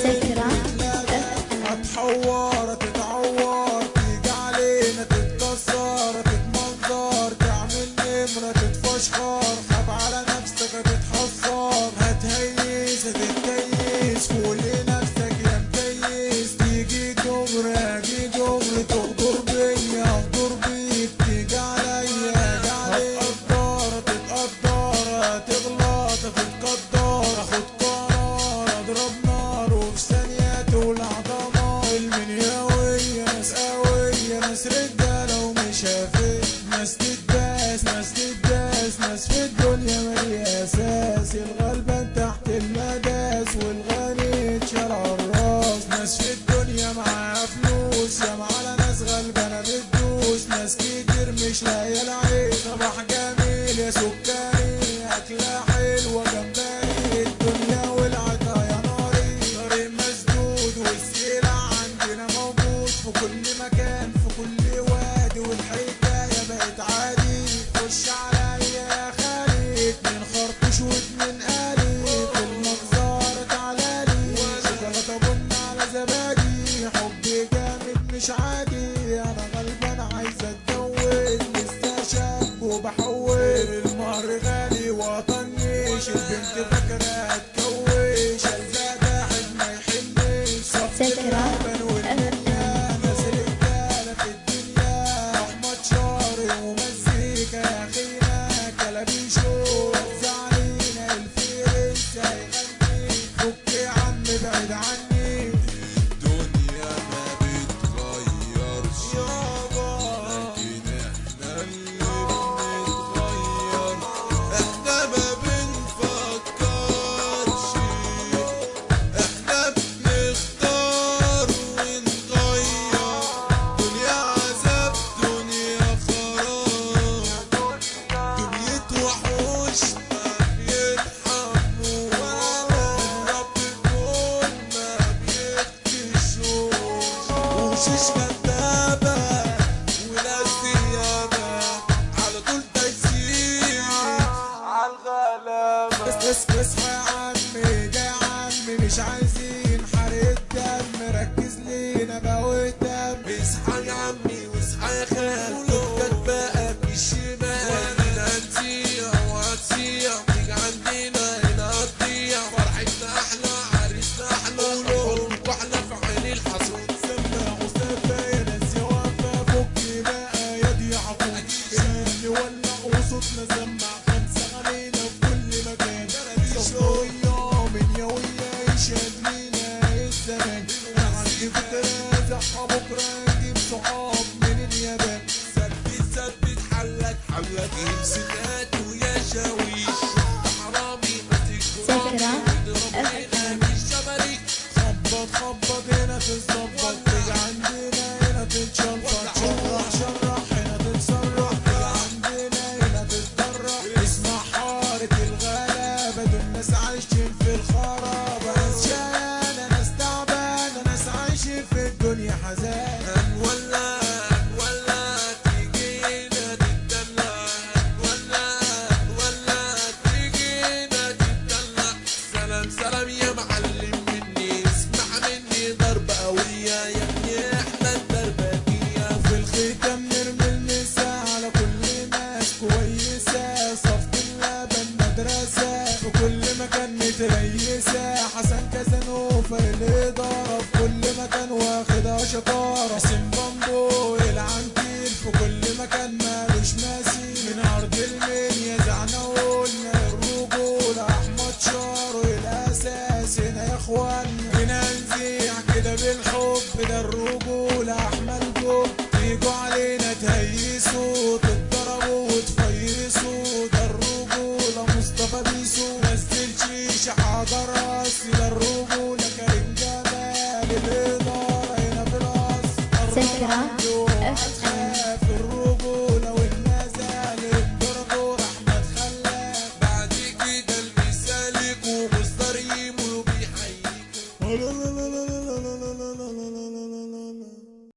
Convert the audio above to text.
Take it اليمني اساسي الغلبان تحت المداس والغني اتشرع الراس. ناس في الدنيا معاها فلوس يا معانا ناس غلبانه بتدوس ناس كتير مش لاقيه بس اصحى يا عمي ده يا عمي مش عايزين Yes. الكفر اللي ضرب كل مكان واخدها شطارة قاسم بامبو يلعن في كل مكان مالوش مثيل من ارض المنيا زعنوه اف ام